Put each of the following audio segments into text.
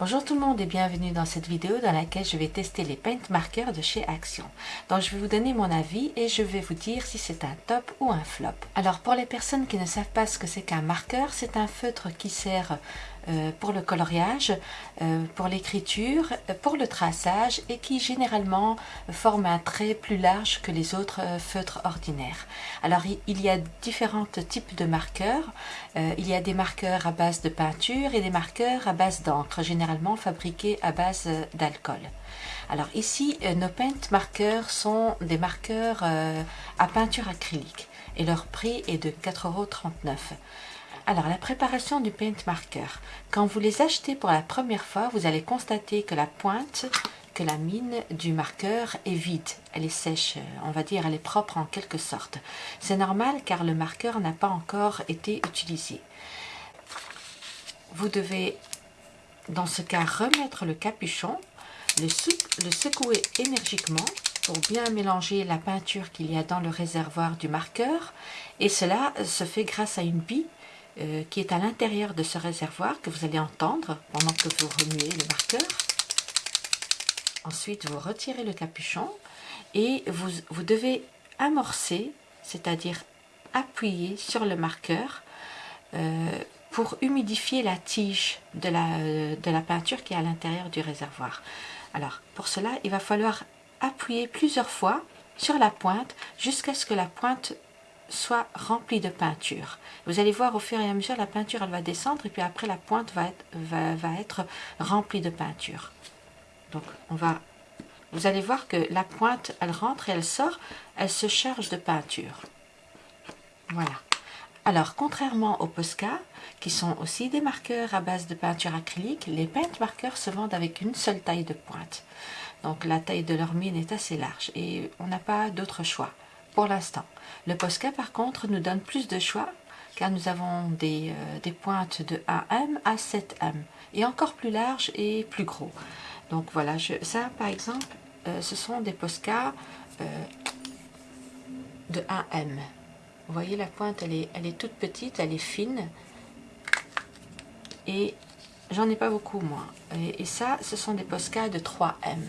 Bonjour tout le monde et bienvenue dans cette vidéo dans laquelle je vais tester les paint markers de chez Action. Donc je vais vous donner mon avis et je vais vous dire si c'est un top ou un flop. Alors pour les personnes qui ne savent pas ce que c'est qu'un marqueur, c'est un feutre qui sert pour le coloriage, euh, pour l'écriture, euh, pour le traçage et qui généralement forme un trait plus large que les autres feutres ordinaires. Alors il y a différents types de marqueurs. il y a des marqueurs à base de peinture et des marqueurs à base d'encre, généralement fabriqués à base d'alcool. Alors ici, nos paint marqueurs sont des marqueurs à peinture acrylique et leur prix est de 4,39€. Alors, la préparation du paint marker. Quand vous les achetez pour la première fois, vous allez constater que la pointe, que la mine du marqueur est vide. Elle est sèche, on va dire, elle est propre en quelque sorte. C'est normal car le marqueur n'a pas encore été utilisé. Vous devez, dans ce cas, remettre le capuchon, le, le secouer énergiquement pour bien mélanger la peinture qu'il y a dans le réservoir du marqueur et cela se fait grâce à une bille euh, qui est à l'intérieur de ce réservoir que vous allez entendre pendant que vous remuez le marqueur. Ensuite, vous retirez le capuchon et vous, vous devez amorcer, c'est-à-dire appuyer sur le marqueur euh, pour humidifier la tige de la, de la peinture qui est à l'intérieur du réservoir. Alors, pour cela, il va falloir appuyer plusieurs fois sur la pointe jusqu'à ce que la pointe soit remplie de peinture. Vous allez voir au fur et à mesure, la peinture elle va descendre et puis après la pointe va être, va, être remplie de peinture. Donc on va, vous allez voir que la pointe elle rentre et elle sort, elle se charge de peinture. Voilà. Alors, contrairement aux Posca, qui sont aussi des marqueurs à base de peinture acrylique, les paint marqueurs se vendent avec une seule taille de pointe. Donc, la taille de leur mine est assez large et on n'a pas d'autre choix pour l'instant. Le Posca, par contre, nous donne plus de choix car nous avons des, euh, pointes de 1M à 7M et encore plus larges et plus gros. Donc voilà, je, ça par exemple, euh, ce sont des Posca euh, de 1M. Vous voyez la pointe, elle est, elle est toute petite, elle est fine et j'en ai pas beaucoup moi. Et, et ça, ce sont des Posca de 3M.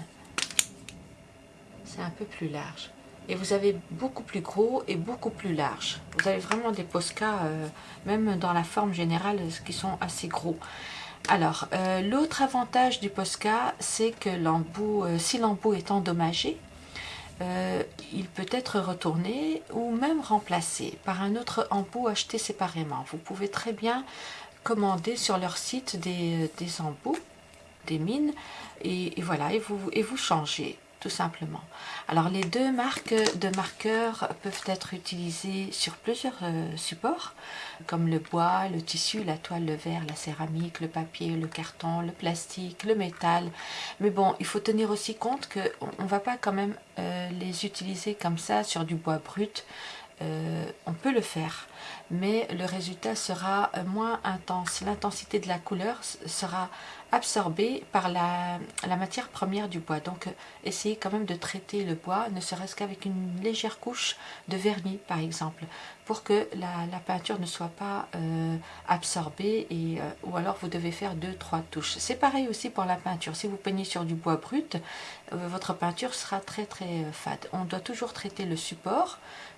C'est un peu plus large et vous avez beaucoup plus gros et beaucoup plus large. Vous avez vraiment des Posca, euh, même dans la forme générale, qui sont assez gros. Alors, euh, l'autre avantage du Posca, c'est que l'embout, euh, si l'embout est endommagé, il peut être retourné ou même remplacé par un autre embout acheté séparément. Vous pouvez très bien commander sur leur site des, embouts, des mines, et, et voilà, et vous, et vous changez tout simplement. Alors les deux marques de marqueurs peuvent être utilisées sur plusieurs euh, supports, comme le bois, le tissu, la toile, le verre, la céramique, le papier, le carton, le plastique, le métal. Mais bon, il faut tenir aussi compte qu'on ne va pas quand même euh, les utiliser comme ça sur du bois brut. Euh, on peut le faire, mais le résultat sera moins intense. L'intensité de la couleur sera absorbée par la, matière première du bois. Donc, essayez quand même de traiter le bois, ne serait-ce qu'avec une légère couche de vernis, par exemple, pour que la, peinture ne soit pas euh, absorbée, et, euh, ou alors vous devez faire deux trois touches. C'est pareil aussi pour la peinture. Si vous peignez sur du bois brut, votre peinture sera très très fade. On doit toujours traiter le support,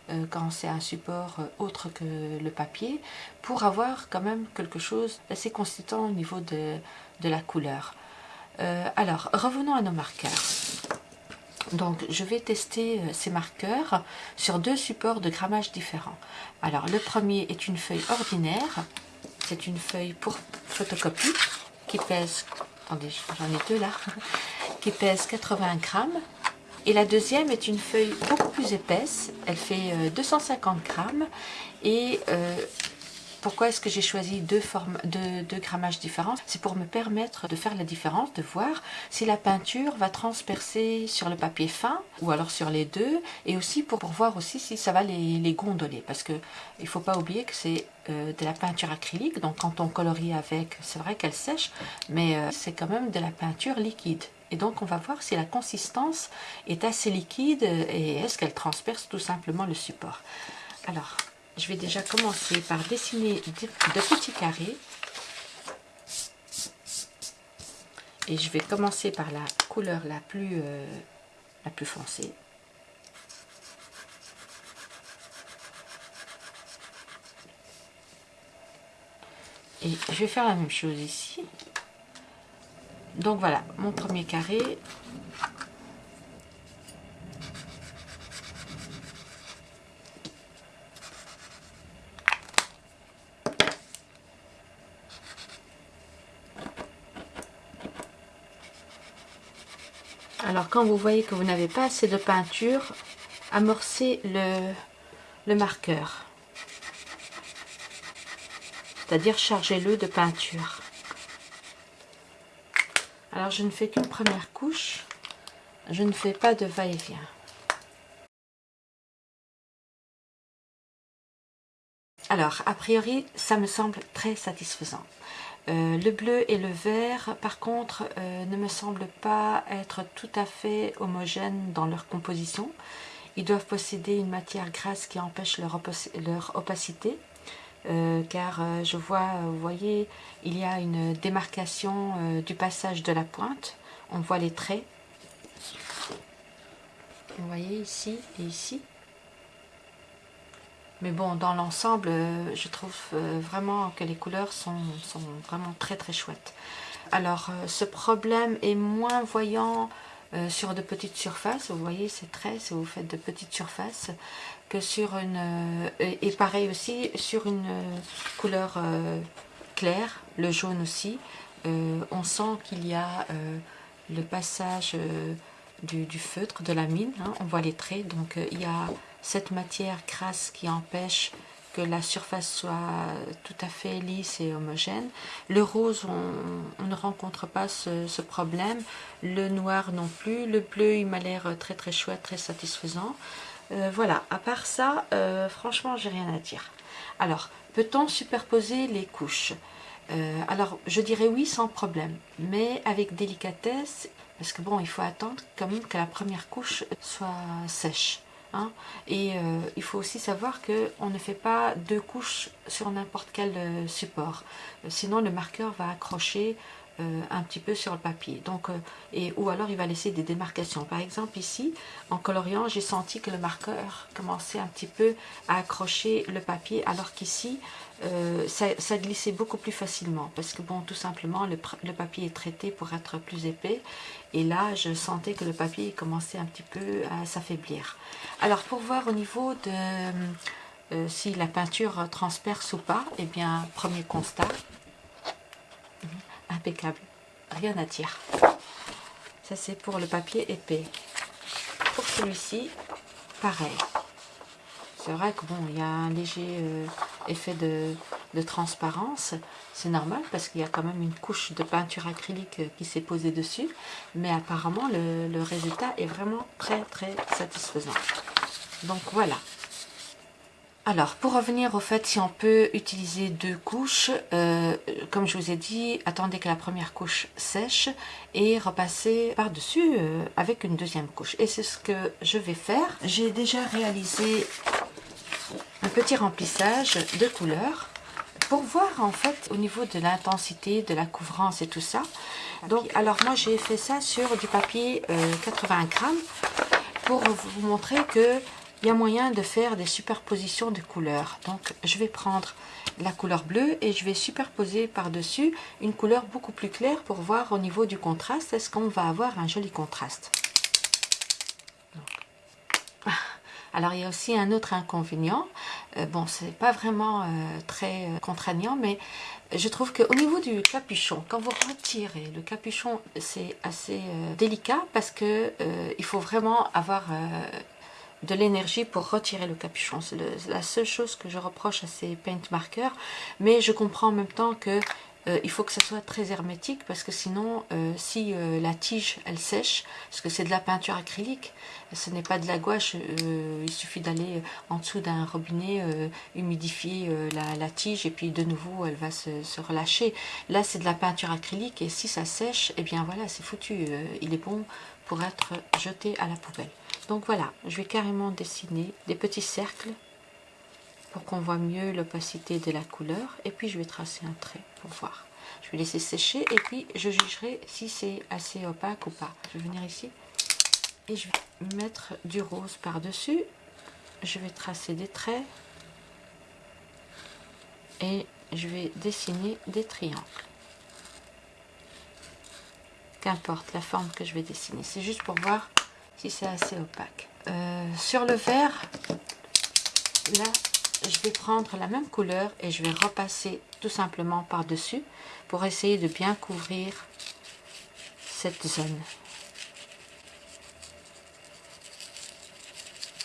euh, quand c'est un support euh, autre que le papier, pour avoir quand même quelque chose d'assez consistant au niveau de, la couleur. Euh, alors, revenons à nos marqueurs. Donc, je vais tester ces marqueurs sur deux supports de grammage différents. Alors, le premier est une feuille ordinaire. C'est une feuille pour photocopie qui pèse, attendez, j'en ai deux là, qui pèse 80 grammes et la deuxième est une feuille beaucoup plus épaisse, elle fait 250 euh, grammes. Et euh, pourquoi est-ce que j'ai choisi deux, formes, grammages différents? C'est pour me permettre de faire la différence, de voir si la peinture va transpercer sur le papier fin ou alors sur les deux et aussi pour, voir aussi si ça va les, gondoler. Parce que il faut pas oublier que c'est euh, de la peinture acrylique donc quand on colorie avec, c'est vrai qu'elle sèche mais c'est quand même de la peinture liquide. Et donc, on va voir si la consistance est assez liquide et est-ce qu'elle transperce tout simplement le support. Alors, je vais déjà commencer par dessiner de petits carrés. Et je vais commencer par la couleur la plus, la plus foncée. Et je vais faire la même chose ici. Donc voilà, mon premier carré. Alors quand vous voyez que vous n'avez pas assez de peinture, amorcez le, le marqueur c'est-à-dire chargez-le de peinture. Alors je ne fais qu'une première couche, je ne fais pas de va-et-vient. Alors, a priori, ça me semble très satisfaisant. Euh, le bleu et le vert, par contre, euh, ne me semblent pas être tout à fait homogènes dans leur composition. Ils doivent posséder une matière grasse qui empêche leur opacité. Euh, car je vois, vous voyez, il y a une démarcation du passage de la pointe. On voit les traits. Vous voyez ici et ici. Mais bon, dans l'ensemble, je trouve vraiment que les couleurs sont, sont, vraiment très très chouettes. Alors, ce problème est moins voyant sur de petites surfaces. Vous voyez ces traits, si vous faites de petites surfaces sur une... Euh, et pareil aussi sur une euh, couleur euh, claire, le jaune aussi. on sent qu'il y a le passage du, feutre, de la mine. Hein. on voit les traits. Donc il y a cette matière crasse qui empêche que la surface soit tout à fait lisse et homogène. Le rose, on, ne rencontre pas ce, problème. Le noir non plus. Le bleu, il m'a l'air très très chouette, très satisfaisant. Euh, voilà, à part ça, euh, franchement, j'ai rien à dire. Alors, peut-on superposer les couches? Euh, Alors, je dirais oui, sans problème, mais avec délicatesse, parce que bon, il faut attendre quand même que la première couche soit sèche. Hein. Et il faut aussi savoir qu'on ne fait pas deux couches sur n'importe quel support. sinon, le marqueur va accrocher euh, un petit peu sur le papier. Donc, euh, et, ou alors il va laisser des démarcations. Par exemple ici, en coloriant, j'ai senti que le marqueur commençait un petit peu à accrocher le papier, alors qu'ici, euh, ça, glissait beaucoup plus facilement. Parce que bon, tout simplement, le, papier est traité pour être plus épais. Et là, je sentais que le papier commençait un petit peu à s'affaiblir. Alors, pour voir au niveau de... si la peinture transperce ou pas, eh bien, premier constat, impeccable. Rien à dire. Ça, c'est pour le papier épais. Pour celui-ci, pareil. C'est vrai que bon, il y a un léger euh, effet de, transparence. C'est normal parce qu'il y a quand même une couche de peinture acrylique euh, qui s'est posée dessus. Mais apparemment, le résultat est vraiment très très satisfaisant. Donc voilà, alors, pour revenir au fait si on peut utiliser deux couches, euh, comme je vous ai dit, attendez que la première couche sèche et repasser par-dessus euh, avec une deuxième couche. Et c'est ce que je vais faire. J'ai déjà réalisé un petit remplissage de couleurs pour voir en fait au niveau de l'intensité, de la couvrance et tout ça. Donc, alors moi j'ai fait ça sur du papier 80 euh, grammes pour vous montrer que il y a moyen de faire des superpositions de couleurs. Donc je vais prendre la couleur bleue et je vais superposer par-dessus une couleur beaucoup plus claire pour voir au niveau du contraste, est-ce qu'on va avoir un joli contraste. alors il y a aussi un autre inconvénient, euh, bon c'est pas vraiment euh, très euh, contraignant mais je trouve qu'au niveau du capuchon, quand vous retirez le capuchon c'est assez délicat parce que il faut vraiment avoir de l'énergie pour retirer le capuchon. C'est la seule chose que je reproche à ces paint markers. Mais je comprends en même temps que euh, il faut que ça soit très hermétique parce que sinon, euh, si euh, la tige, elle sèche, parce que c'est de la peinture acrylique, ce n'est pas de la gouache, il suffit d'aller en dessous d'un robinet, humidifier la, tige et puis de nouveau, elle va se, relâcher. Là, c'est de la peinture acrylique et si ça sèche, eh bien voilà, c'est foutu. il est bon pour être jeté à la poubelle. Donc voilà, je vais carrément dessiner des petits cercles pour qu'on voit mieux l'opacité de la couleur. Et puis je vais tracer un trait pour voir. Je vais laisser sécher et puis je jugerai si c'est assez opaque ou pas. Je vais venir ici et je vais mettre du rose par-dessus. Je vais tracer des traits et je vais dessiner des triangles. Qu'importe la forme que je vais dessiner, c'est juste pour voir si c'est assez opaque. Euh, sur le vert, là, je vais prendre la même couleur et je vais repasser tout simplement par-dessus pour essayer de bien couvrir cette zone.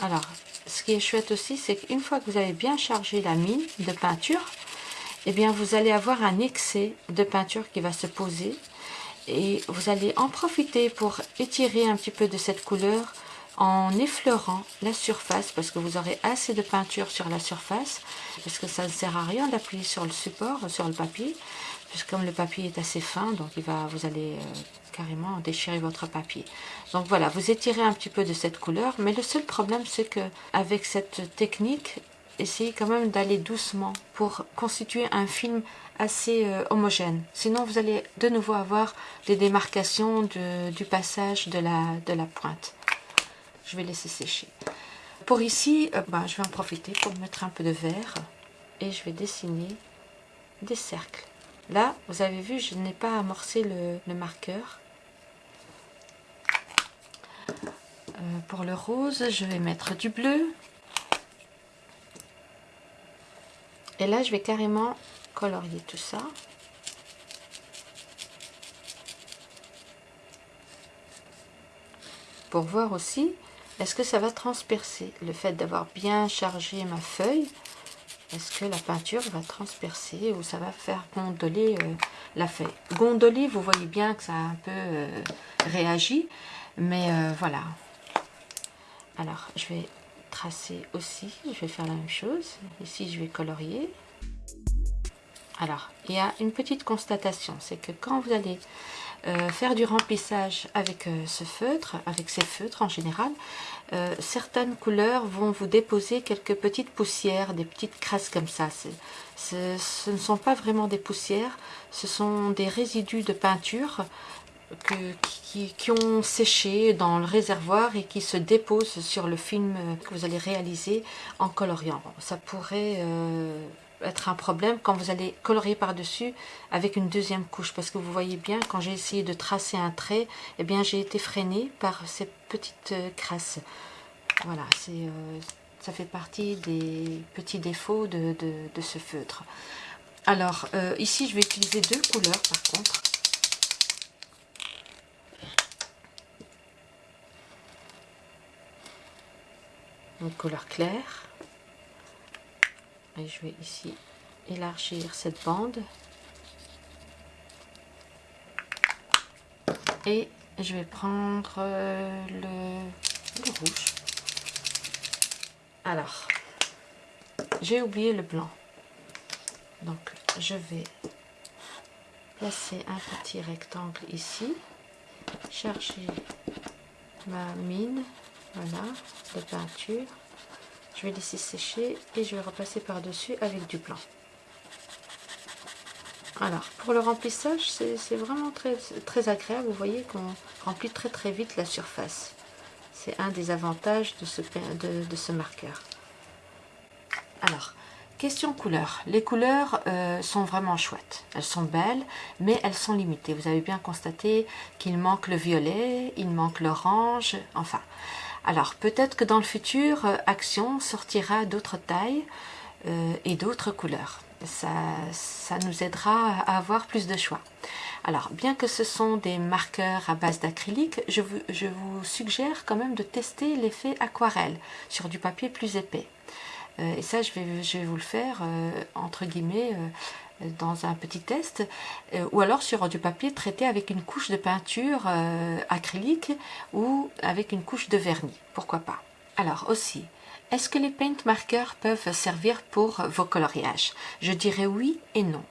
Alors, ce qui est chouette aussi, c'est qu'une fois que vous avez bien chargé la mine de peinture, eh bien, vous allez avoir un excès de peinture qui va se poser et vous allez en profiter pour étirer un petit peu de cette couleur en effleurant la surface parce que vous aurez assez de peinture sur la surface parce que ça ne sert à rien d'appuyer sur le support, sur le papier puisque comme le papier est assez fin donc il va, vous allez euh, carrément déchirer votre papier donc voilà, vous étirez un petit peu de cette couleur mais le seul problème c'est que avec cette technique essayez quand même d'aller doucement pour constituer un film assez euh, homogène. Sinon, vous allez de nouveau avoir des démarcations du passage de la, de la pointe. Je vais laisser sécher. Pour ici, euh, ben, je vais en profiter pour mettre un peu de vert et je vais dessiner des cercles. Là, vous avez vu, je n'ai pas amorcé le, marqueur. Euh, pour le rose, je vais mettre du bleu. Et là, je vais carrément colorier tout ça. Pour voir aussi, est-ce que ça va transpercer Le fait d'avoir bien chargé ma feuille, est-ce que la peinture va transpercer ou ça va faire gondoler euh, la feuille? Gondoler, vous voyez bien que ça a un peu euh, réagi, mais euh, voilà. Alors, je vais tracer aussi, je vais faire la même chose. Ici, je vais colorier. Alors, il y a une petite constatation, c'est que quand vous allez euh, faire du remplissage avec euh, ce feutre, avec ces feutres en général, euh, certaines couleurs vont vous déposer quelques petites poussières, des petites crasses comme ça. ce ne sont pas vraiment des poussières, ce sont des résidus de peinture qui, qui, ont séché dans le réservoir et qui se déposent sur le film que vous allez réaliser en coloriant. Ça pourrait être un problème quand vous allez colorier par-dessus avec une deuxième couche. Parce que vous voyez bien quand j'ai essayé de tracer un trait eh bien j'ai été freinée par ces petites euh, crasses. Voilà c'est euh, ça fait partie des petits défauts de, ce feutre. Alors euh, ici je vais utiliser deux couleurs par contre. Une couleur claire je vais ici élargir cette bande. Et je vais prendre euh, le, rouge. Alors j'ai oublié le blanc. Donc je vais placer un petit rectangle ici. Charger ma mine voilà de peinture je vais laisser sécher et je vais repasser par-dessus avec du blanc. Alors, pour le remplissage, c'est vraiment très, très agréable. Vous voyez qu'on remplit très très vite la surface. C'est un des avantages de ce, de, ce marqueur. Alors, question couleur. Les couleurs euh, sont vraiment chouettes. Elles sont belles, mais elles sont limitées. Vous avez bien constaté qu'il manque le violet, il manque l'orange, enfin... Alors peut-être que dans le futur, euh, Action sortira d'autres tailles euh, et d'autres couleurs. Ça, nous aidera à avoir plus de choix. Alors, bien que ce sont des marqueurs à base d'acrylique, je vous, suggère quand même de tester l'effet aquarelle sur du papier plus épais. Euh, et ça, je vais, vous le faire, entre guillemets, dans un petit test, euh, ou alors sur du papier traité avec une couche de peinture euh, acrylique ou avec une couche de vernis, pourquoi pas? Alors aussi, est-ce que les paint markers peuvent servir pour vos coloriages? Je dirais oui et non.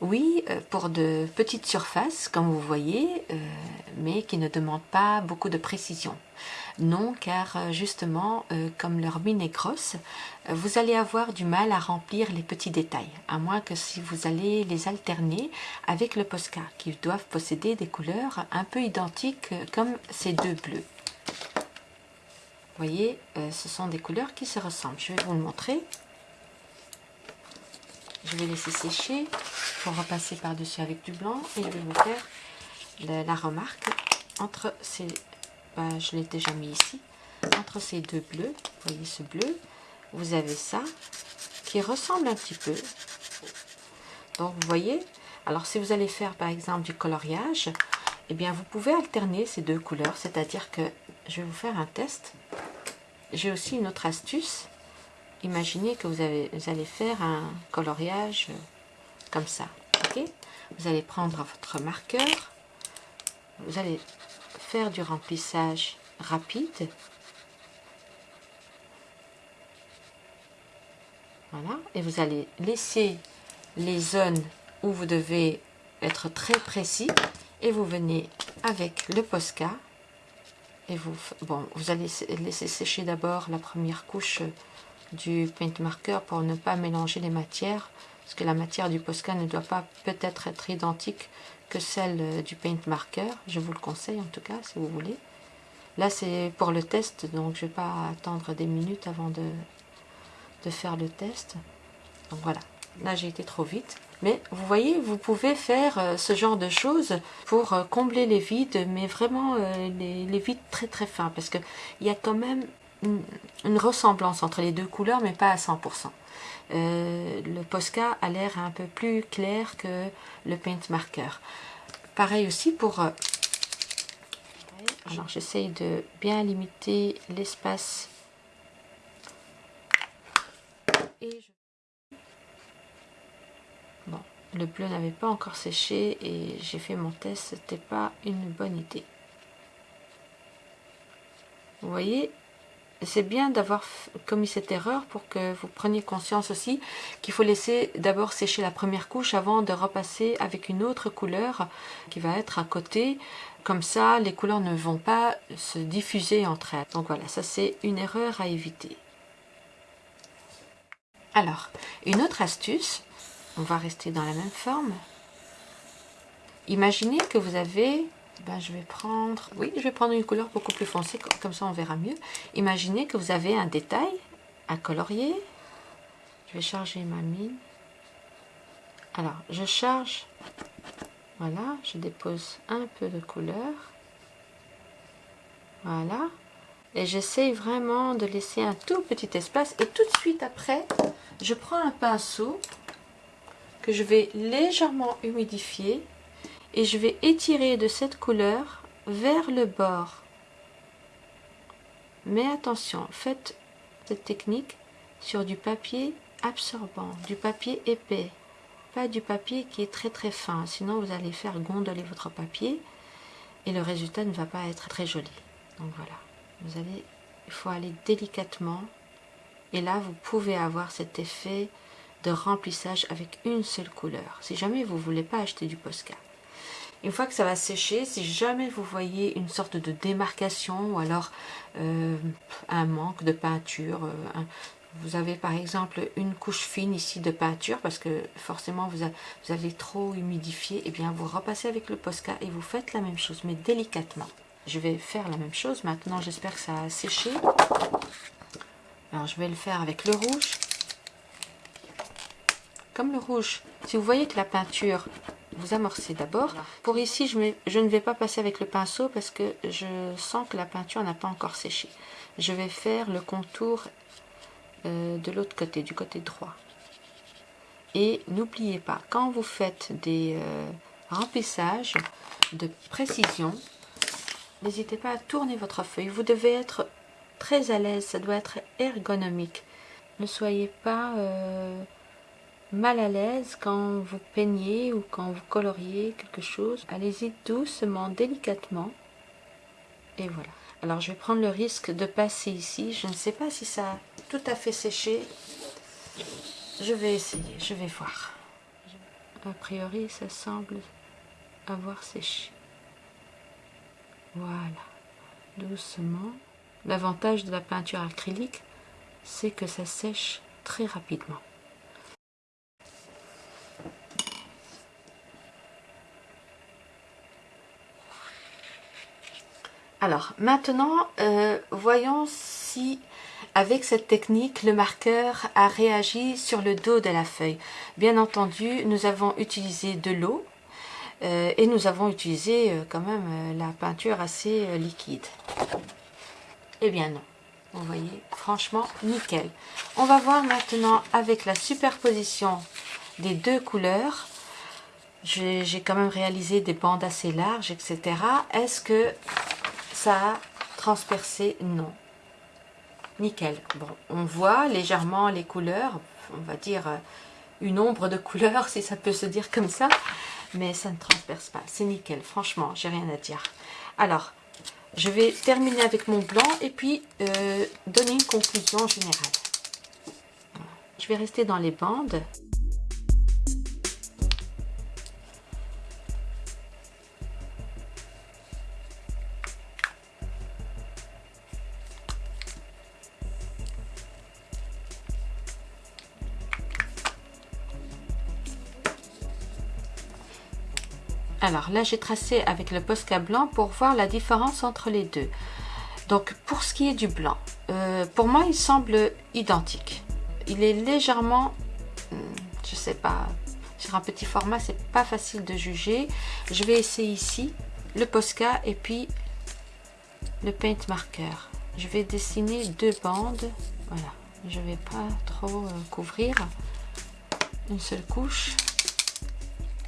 Oui, euh, pour de petites surfaces, comme vous voyez, mais qui ne demandent pas beaucoup de précision. Non, car euh, justement, euh, comme leur mine est grosse, euh, vous allez avoir du mal à remplir les petits détails, à moins que si vous allez les alterner avec le Posca, qui doivent posséder des couleurs un peu identiques comme ces deux bleus. Vous voyez, ce sont des couleurs qui se ressemblent. Je vais vous le montrer. Je vais laisser sécher pour repasser par-dessus avec du blanc et je vais vous faire la, remarque entre ces, ben, je l'ai déjà mis ici, entre ces deux bleus, vous voyez ce bleu, vous avez ça qui ressemble un petit peu. Donc vous voyez, alors si vous allez faire par exemple du coloriage, eh bien vous pouvez alterner ces deux couleurs, c'est-à-dire que je vais vous faire un test. J'ai aussi une autre astuce imaginez que vous, avez, vous allez faire un coloriage euh, comme ça. ok? Vous allez prendre votre marqueur, vous allez faire du remplissage rapide. Voilà, et vous allez laisser les zones où vous devez être très précis. Et vous venez avec le Posca. Et vous, bon, vous allez laisser sécher d'abord la première couche du paint marker pour ne pas mélanger les matières. Parce que la matière du Posca ne doit pas peut-être être identique que celle euh, du paint marker. Je vous le conseille en tout cas si vous voulez. Là c'est pour le test donc je vais pas attendre des minutes avant de, faire le test. Donc voilà. Là j'ai été trop vite. Mais vous voyez, vous pouvez faire euh, ce genre de choses pour euh, combler les vides, mais vraiment les, les vides très très fins, parce qu'il y a quand même une, ressemblance entre les deux couleurs, mais pas à 100%. Euh, le Posca a l'air un peu plus clair que le Paint Marker. Pareil aussi pour... Euh, alors j'essaye de bien limiter l'espace. Bon, le bleu n'avait pas encore séché et j'ai fait mon test, c'était pas une bonne idée. Vous voyez, c'est bien d'avoir commis cette erreur pour que vous preniez conscience aussi qu'il faut laisser d'abord sécher la première couche avant de repasser avec une autre couleur qui va être à côté. Comme ça, les couleurs ne vont pas se diffuser entre elles. Donc voilà, ça c'est une erreur à éviter. Alors, une autre astuce, on va rester dans la même forme. Imaginez que vous avez ben, je vais prendre, oui, je vais prendre une couleur beaucoup plus foncée, comme ça on verra mieux. Imaginez que vous avez un détail à colorier. Je vais charger ma mine. Alors, je charge, voilà, je dépose un peu de couleur. Voilà. Et j'essaye vraiment de laisser un tout petit espace. Et tout de suite après, je prends un pinceau que je vais légèrement humidifier et je vais étirer de cette couleur vers le bord. Mais attention, faites cette technique sur du papier absorbant, du papier épais, pas du papier qui est très très fin, sinon vous allez faire gondoler votre papier et le résultat ne va pas être très joli. Donc voilà, il faut aller délicatement et là vous pouvez avoir cet effet de remplissage avec une seule couleur. Si jamais vous ne voulez pas acheter du Posca. Une fois que ça va sécher, si jamais vous voyez une sorte de démarcation ou alors euh, un manque de peinture, euh, vous avez par exemple une couche fine ici de peinture parce que forcément vous, avez trop humidifié, et eh bien vous repassez avec le Posca et vous faites la même chose mais délicatement. Je vais faire la même chose maintenant, j'espère que ça a séché. Alors je vais le faire avec le rouge. Comme le rouge, si vous voyez que la peinture vous amorcez d'abord. Pour ici, je, je, ne vais pas passer avec le pinceau parce que je sens que la peinture n'a pas encore séché. Je vais faire le contour euh, de l'autre côté, du côté droit. Et n'oubliez pas, quand vous faites des euh, remplissages de précision, n'hésitez pas à tourner votre feuille. Vous devez être très à l'aise, ça doit être ergonomique. Ne soyez pas... Euh, mal à l'aise quand vous peignez ou quand vous coloriez quelque chose, allez-y doucement, délicatement. Et voilà. Alors je vais prendre le risque de passer ici. Je ne sais pas si ça a tout à fait séché. Je vais essayer, je vais voir. A priori, ça semble avoir séché. Voilà. Doucement. L'avantage de la peinture acrylique, c'est que ça sèche très rapidement. Alors, maintenant, euh, voyons si, avec cette technique, le marqueur a réagi sur le dos de la feuille. Bien entendu, nous avons utilisé de l'eau euh, et nous avons utilisé euh, quand même la peinture assez liquide. Eh bien non, vous voyez, franchement, nickel. On va voir maintenant avec la superposition des deux couleurs. J'ai quand même réalisé des bandes assez larges, etc. Est-ce que ça a transpercé Non. Nickel. Bon, on voit légèrement les couleurs, on va dire euh, une ombre de couleur, si ça peut se dire comme ça, mais ça ne transperce pas. C'est nickel, franchement, j'ai rien à dire. Alors, je vais terminer avec mon blanc et puis euh, donner une conclusion générale. Je vais rester dans les bandes. Alors là, j'ai tracé avec le Posca blanc pour voir la différence entre les deux. Donc pour ce qui est du blanc, euh, pour moi, il semble identique. Il est légèrement, hmm, je sais pas, sur un petit format, c'est pas facile de juger. Je vais essayer ici le Posca et puis le paint marker. Je vais dessiner deux bandes. Voilà, je vais pas trop euh, couvrir une seule couche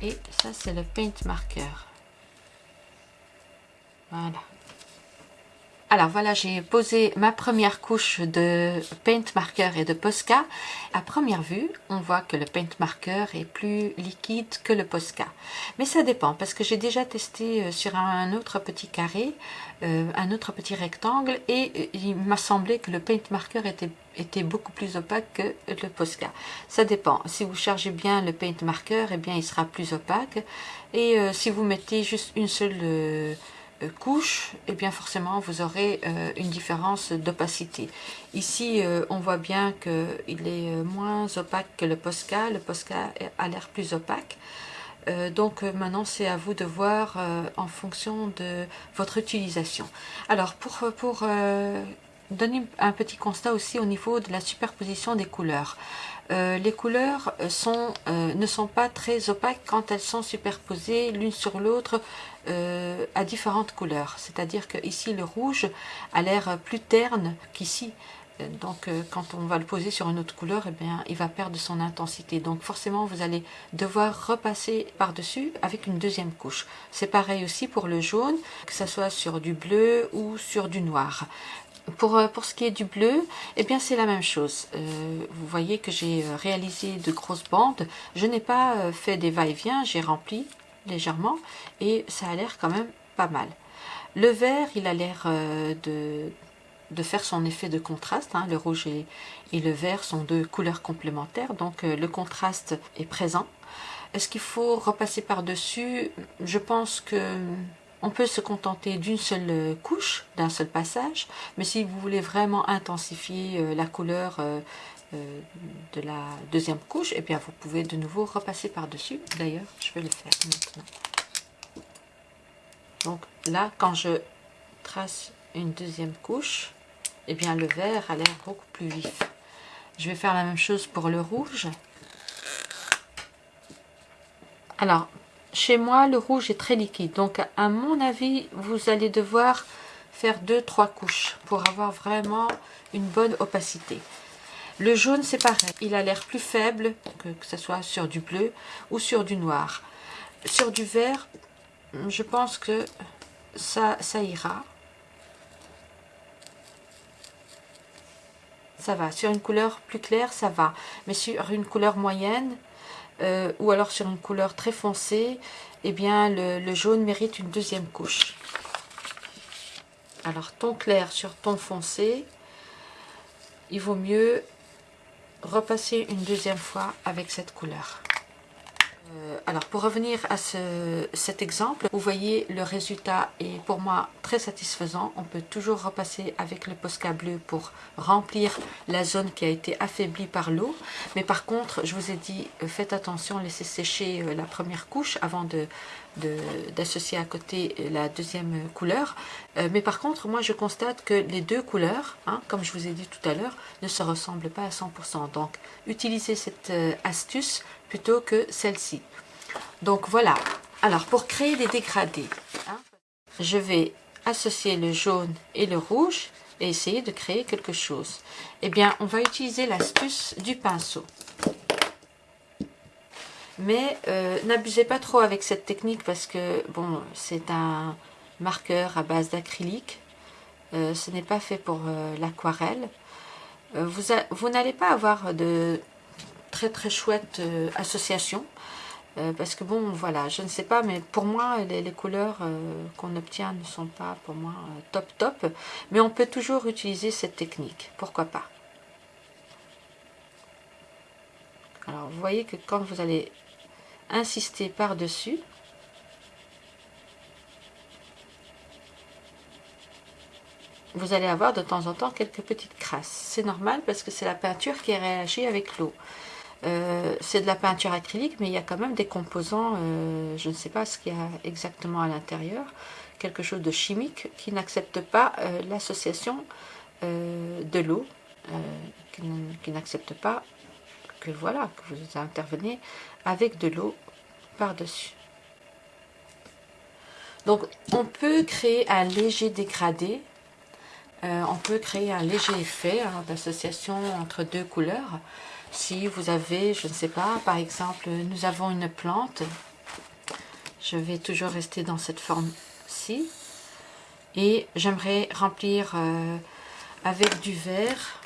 et ça c'est le paint marker. Voilà alors voilà, j'ai posé ma première couche de paint marker et de Posca. À première vue, on voit que le paint marker est plus liquide que le Posca. Mais ça dépend parce que j'ai déjà testé euh, sur un autre petit carré, euh, un autre petit rectangle et euh, il m'a semblé que le paint marker était, beaucoup plus opaque que le Posca. Ça dépend. Si vous chargez bien le paint marker, eh bien il sera plus opaque. Et si vous mettez juste une seule couche, et eh bien forcément vous aurez euh, une différence d'opacité. Ici, euh, on voit bien qu'il est moins opaque que le Posca. Le Posca a l'air plus opaque. donc maintenant, c'est à vous de voir en fonction de votre utilisation. Alors, pour, pour donner un petit constat aussi au niveau de la superposition des couleurs. les couleurs sont, ne sont pas très opaques quand elles sont superposées l'une sur l'autre euh, à différentes couleurs. C'est-à-dire que ici le rouge a l'air plus terne qu'ici. Euh, donc euh, quand on va le poser sur une autre couleur, eh bien, il va perdre son intensité. Donc forcément, vous allez devoir repasser par-dessus avec une deuxième couche. C'est pareil aussi pour le jaune, que ce soit sur du bleu ou sur du noir. Pour, pour, ce qui est du bleu, eh bien c'est la même chose. vous voyez que j'ai réalisé de grosses bandes. Je n'ai pas fait des va-et-vient, j'ai rempli légèrement et ça a l'air quand même pas mal. Le vert, il a l'air euh, de, faire son effet de contraste. Hein. Le rouge et, le vert sont deux couleurs complémentaires, donc euh, le contraste est présent. Est-ce qu'il faut repasser par-dessus? Je pense que on peut se contenter d'une seule couche, d'un seul passage, mais si vous voulez vraiment intensifier euh, la couleur de la deuxième couche, et eh bien vous pouvez de nouveau repasser par-dessus. D'ailleurs, je vais le faire maintenant. Donc là, quand je trace une deuxième couche, et eh bien le vert a l'air beaucoup plus vif. Je vais faire la même chose pour le rouge. Alors, chez moi, le rouge est très liquide. Donc, à mon avis, vous allez devoir faire deux, trois couches pour avoir vraiment une bonne opacité. Le jaune, c'est pareil. Il a l'air plus faible, que, que ce soit sur du bleu ou sur du noir. Sur du vert, je pense que ça, ça ira. Ça va. Sur une couleur plus claire, ça va. Mais sur une couleur moyenne, euh, ou alors sur une couleur très foncée, eh bien le, jaune mérite une deuxième couche. Alors ton clair sur ton foncé, il vaut mieux repasser une deuxième fois avec cette couleur. Euh, alors pour revenir à cet exemple, vous voyez le résultat est pour moi très satisfaisant. On peut toujours repasser avec le Posca bleu pour remplir la zone qui a été affaiblie par l'eau. Mais par contre, je vous ai dit, euh, faites attention, laissez sécher euh, la première couche avant d'associer à côté la deuxième couleur. mais par contre, moi je constate que les deux couleurs, hein, comme je vous ai dit tout à l'heure, ne se ressemblent pas à 100%. Donc utilisez cette astuce plutôt que celle-ci. Donc voilà. Alors pour créer des dégradés, hein, je vais associer le jaune et le rouge et essayer de créer quelque chose. Eh bien, on va utiliser l'astuce du pinceau. Mais euh, n'abusez pas trop avec cette technique parce que, bon, c'est un marqueur à base d'acrylique. Euh, ce n'est pas fait pour euh, l'aquarelle. vous, vous n'allez pas avoir de très très chouette euh, association. Euh, parce que bon, voilà, je ne sais pas, mais pour moi, les, couleurs euh, qu'on obtient ne sont pas pour moi top top. Mais on peut toujours utiliser cette technique, pourquoi pas. Alors, vous voyez que quand vous allez insister par-dessus, vous allez avoir de temps en temps quelques petites crasses. C'est normal parce que c'est la peinture qui réagit avec l'eau. Euh, c'est de la peinture acrylique, mais il y a quand même des composants, euh, je ne sais pas ce qu'il y a exactement à l'intérieur, quelque chose de chimique qui n'accepte pas euh, l'association de l'eau, qui n'accepte pas que voilà, que vous intervenez avec de l'eau par-dessus. Donc on peut créer un léger dégradé, on peut créer un léger effet hein, d'association entre deux couleurs, si vous avez, je ne sais pas, par exemple, nous avons une plante, je vais toujours rester dans cette forme-ci, et j'aimerais remplir euh, avec du vert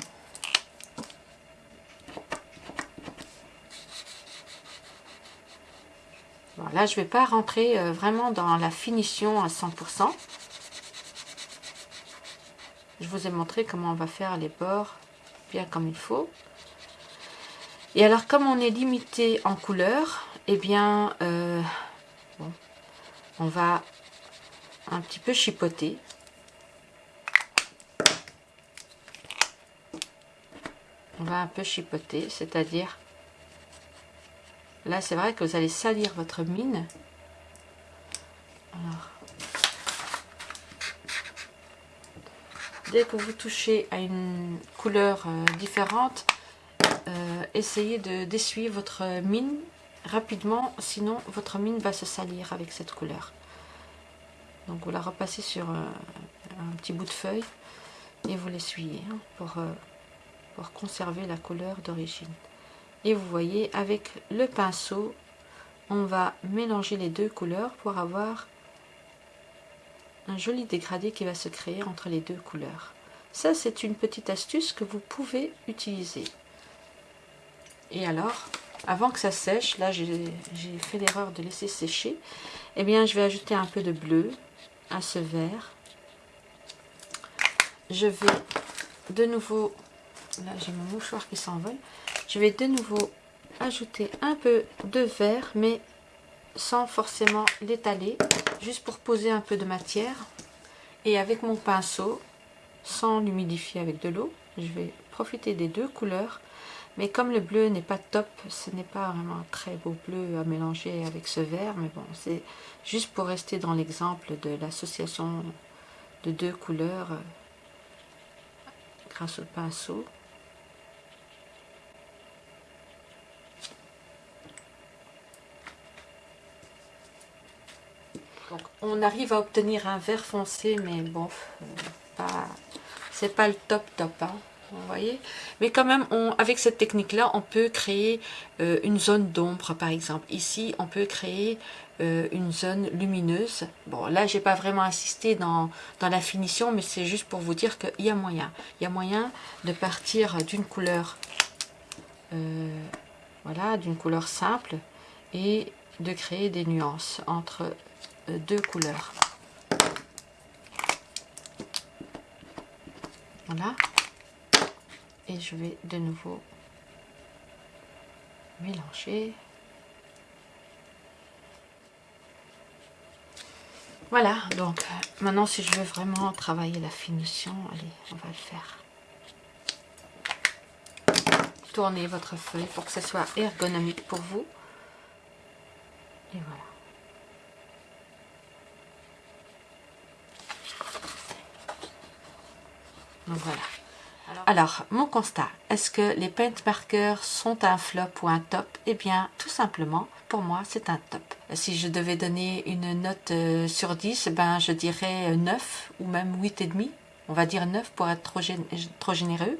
Voilà, je ne vais pas rentrer euh, vraiment dans la finition à 100%. Je vous ai montré comment on va faire les bords bien comme il faut. Et alors, comme on est limité en couleur, eh bien, euh, on va un petit peu chipoter. On va un peu chipoter, c'est-à-dire, là, c'est vrai que vous allez salir votre mine. Dès que vous touchez à une couleur euh, différente, essayez d'essuyer votre mine rapidement, sinon votre mine va se salir avec cette couleur. Donc vous la repassez sur euh, un petit bout de feuille et vous l'essuyez hein, euh, pour conserver la couleur d'origine. Et vous voyez, avec le pinceau, on va mélanger les deux couleurs pour avoir un joli dégradé qui va se créer entre les deux couleurs. Ça, c'est une petite astuce que vous pouvez utiliser. Et alors, avant que ça sèche, là j'ai fait l'erreur de laisser sécher, eh bien je vais ajouter un peu de bleu à ce vert. Je vais de nouveau, là j'ai mon mouchoir qui s'envole, je vais de nouveau ajouter un peu de vert, mais sans forcément l'étaler, juste pour poser un peu de matière. Et avec mon pinceau, sans l'humidifier avec de l'eau, je vais profiter des deux couleurs mais comme le bleu n'est pas top, ce n'est pas vraiment un très beau bleu à mélanger avec ce vert. Mais bon, c'est juste pour rester dans l'exemple de l'association de deux couleurs euh, grâce au pinceau. Donc, on arrive à obtenir un vert foncé, mais bon, euh, c'est pas le top top. Hein vous voyez. Mais quand même on, avec cette technique là on peut créer euh, une zone d'ombre par exemple. Ici on peut créer euh, une zone lumineuse. Bon là j'ai pas vraiment insisté dans, dans la finition mais c'est juste pour vous dire qu'il y a moyen. Il y a moyen de partir d'une couleur euh, voilà d'une couleur simple et de créer des nuances entre deux couleurs. Voilà et je vais de nouveau mélanger. Voilà donc euh, maintenant si je veux vraiment travailler la finition allez on va le faire. Tournez votre feuille pour que ce soit ergonomique pour vous. Et voilà. Donc voilà. Alors, mon constat, est-ce que les paint markers sont un flop ou un top? Eh bien, tout simplement, pour moi, c'est un top. Si je devais donner une note euh, sur 10, ben, je dirais 9 ou même 8,5 on va dire 9 pour être trop, généreux,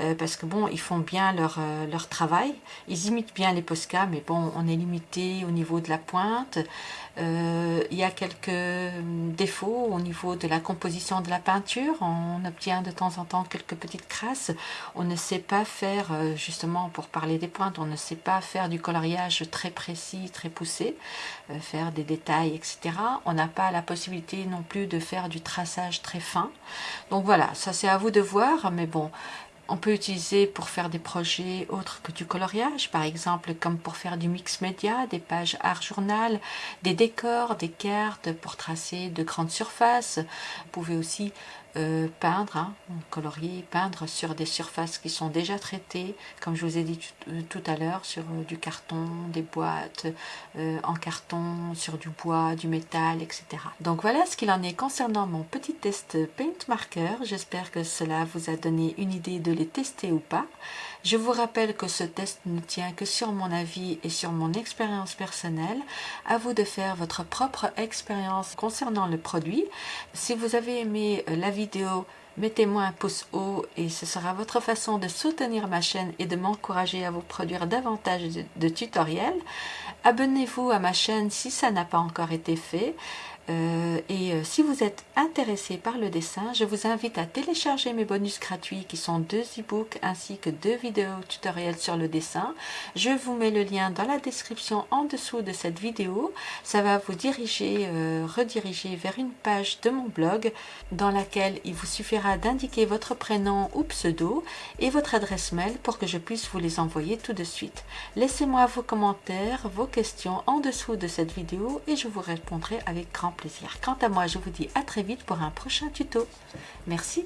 euh, parce que bon, ils font bien leur, euh, leur travail, ils imitent bien les Posca, mais bon, on est limité au niveau de la pointe, euh, il y a quelques défauts au niveau de la composition de la peinture, on obtient de temps en temps quelques petites crasses, on ne sait pas faire, justement pour parler des pointes, on ne sait pas faire du coloriage très précis, très poussé, faire des détails, etc. On n'a pas la possibilité non plus de faire du traçage très fin, donc voilà, ça c'est à vous de voir, mais bon, on peut utiliser pour faire des projets autres que du coloriage, par exemple comme pour faire du mix média, des pages art journal, des décors, des cartes pour tracer de grandes surfaces. Vous pouvez aussi euh, peindre, hein, colorier, peindre sur des surfaces qui sont déjà traitées, comme je vous ai dit tout, à l'heure, sur euh, du carton, des boîtes euh, en carton, sur du bois, du métal, etc. Donc voilà ce qu'il en est concernant mon petit test Paint Marker. J'espère que cela vous a donné une idée de les tester ou pas. Je vous rappelle que ce test ne tient que sur mon avis et sur mon expérience personnelle. À vous de faire votre propre expérience concernant le produit. Si vous avez aimé la vidéo, mettez-moi un pouce haut et ce sera votre façon de soutenir ma chaîne et de m'encourager à vous produire davantage de, tutoriels. Abonnez-vous à ma chaîne si ça n'a pas encore été fait. Euh, et euh, si vous êtes intéressé par le dessin, je vous invite à télécharger mes bonus gratuits qui sont deux e-books ainsi que deux vidéos tutoriels sur le dessin. Je vous mets le lien dans la description en dessous de cette vidéo. Ça va vous diriger, euh, rediriger vers une page de mon blog dans laquelle il vous suffira d'indiquer votre prénom ou pseudo et votre adresse mail pour que je puisse vous les envoyer tout de suite. Laissez-moi vos commentaires, vos questions en dessous de cette vidéo et je vous répondrai avec grand plaisir. Quant à moi, je vous dis à très vite pour un prochain tuto. Merci